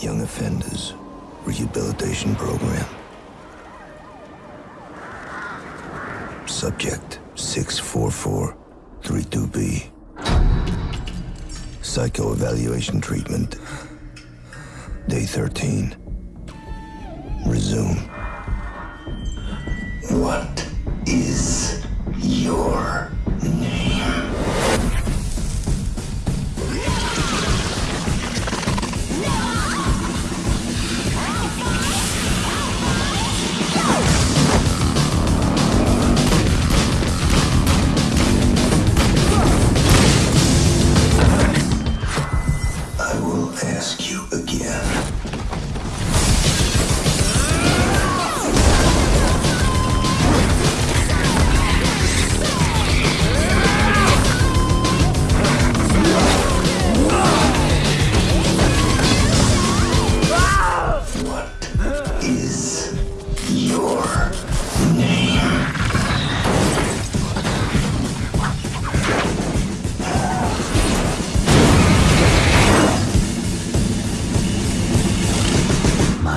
Young Offenders Rehabilitation Program. Subject 64432B. Psycho-evaluation treatment. Day 13. Resume. What again.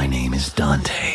My name is Dante.